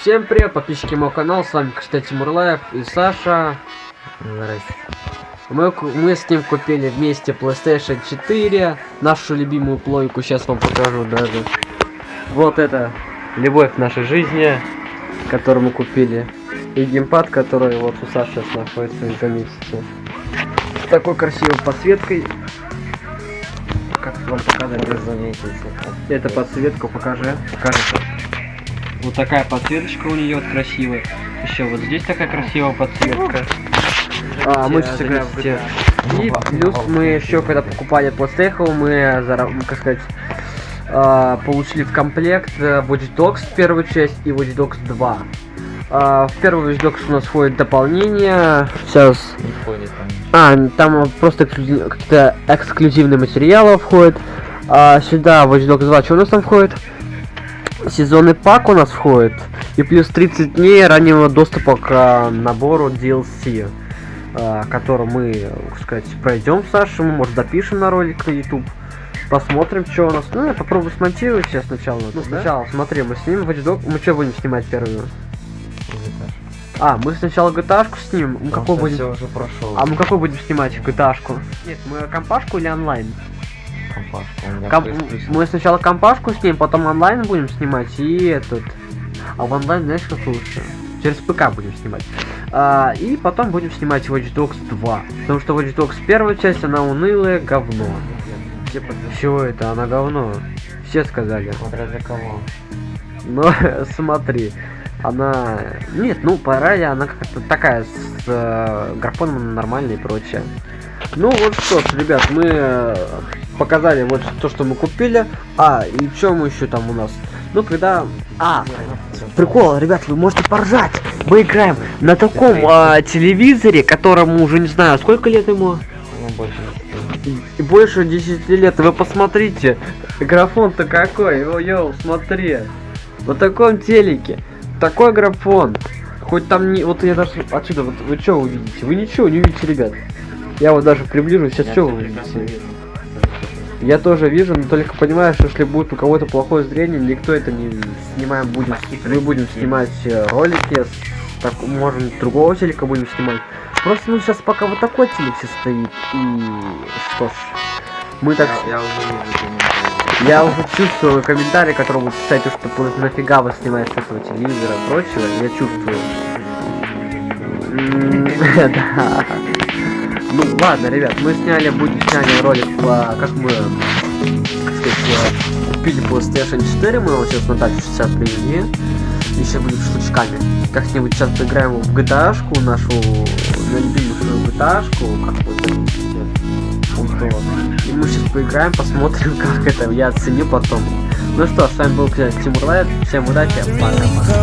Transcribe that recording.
Всем привет, подписчики моего канала, с вами, кстати, Тимурлаев и Саша. Мы, мы с ним купили вместе PlayStation 4, нашу любимую плойку, сейчас вам покажу даже. Вот это любовь нашей жизни, которую мы купили. И геймпад, который вот у Саши сейчас находится из-за месяца. С такой красивой подсветкой. Вам показать? Это подсветка, покажи. Покажи. Вот такая подсветочка у нее вот красивая. Еще вот здесь такая красивая подсветка. А, мы сейчас играем в GTA. И плюс мы еще когда покупали PlayStation, мы, как сказать, а, получили в комплект э, Watch Dogs первую часть и Watch Dogs 2. А, в первую Watch Dogs у нас входит дополнение. Сейчас Не входит там. а, там просто какие-то эксклюзивные материалы входят. А, сюда Watch Dogs 2, что у нас там входит? Сезонный пак у нас входит. И плюс 30 дней раннего доступа к а, набору DLC. а, который мы, так сказать, пройдем с Сашей, мы, может, допишем на ролик на YouTube. Посмотрим, что у нас. Ну, я попробую смонтировать сейчас сначала. Ну, сначала, смотри, мы снимем Watch Dogs. Мы что будем снимать первую? А, мы сначала GTA снимем. Мы какой будем? Уже прошел. А мы какой будем снимать GTA-шку? Нет, мы компашку или онлайн? компашку. Ком-. Мы сначала компашку снимем, потом онлайн будем снимать и этот. А в онлайн знаешь как лучше? Через ПК будем снимать. А, и потом будем снимать Watch Dogs 2. Потому что Watch Dogs первая часть, она унылая говно. Чего это? Она говно. Все сказали. Смотря для кого. Но смотри, она... Нет, ну, по ради она как-то такая, с э, графоном нормальная и прочее. Ну, вот что ж, ребят, мы э, показали вот то, что мы купили. А, и что мы еще там у нас? Ну, когда... А, прикол, ребят, вы можете поржать. Мы играем на таком а, телевизоре, которому уже не знаю, сколько лет ему? Ну, больше. И больше 10 лет. Вы посмотрите, графон-то какой. Йоу, смотри. Вот таком телеке. Такой графон. Хоть там не... Вот я даже отсюда, вот вы что увидите? Вы ничего не увидите, ребят. Я вот даже приближу, сейчас что вы увидите? Я тоже вижу, но только понимаю, что если будет у кого-то плохое зрение, никто это не снимаем будет. Мы будем снимать э, ролики, с так, можем другого телека будем снимать. Просто ну сейчас пока вот такой телек все стоит. И что ж, мы так... Я, я уже не Я уже чувствую комментарии, которые будут писать, что «Пла- нафига вы снимаете с этого телевизора и прочего. Я чувствую. Ну ладно, ребят, мы сняли, будем сняли ролик, по, как мы, как сказать, купили PlayStation 4, мы его сейчас на дачу сейчас привезли. И сейчас будем штучками. Как-нибудь сейчас поиграем в GTA-шку, нашу, на любимую GTA-шку, как вот было. И мы сейчас поиграем, посмотрим, как это я оценю потом. Ну что, с вами был Тимур Лайт. Всем удачи, пока-пока.